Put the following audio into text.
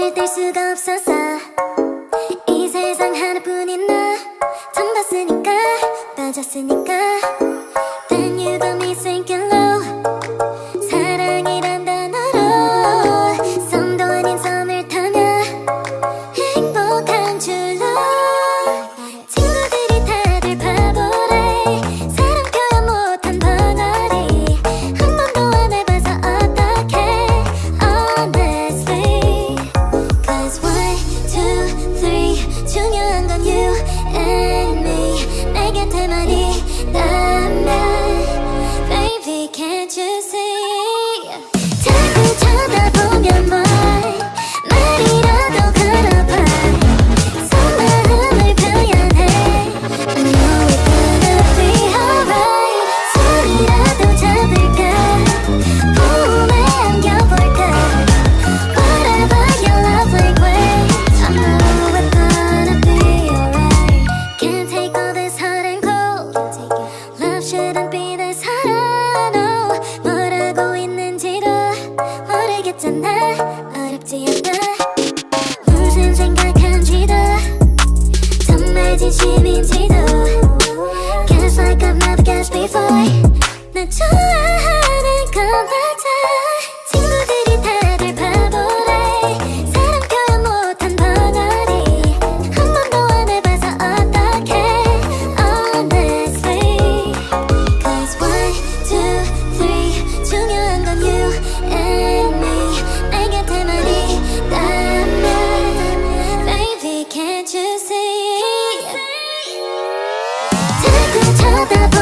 눈을 뗄 수가 없었어 이 세상 하나뿐인 나. 처음 봤으니까 빠졌으니까. た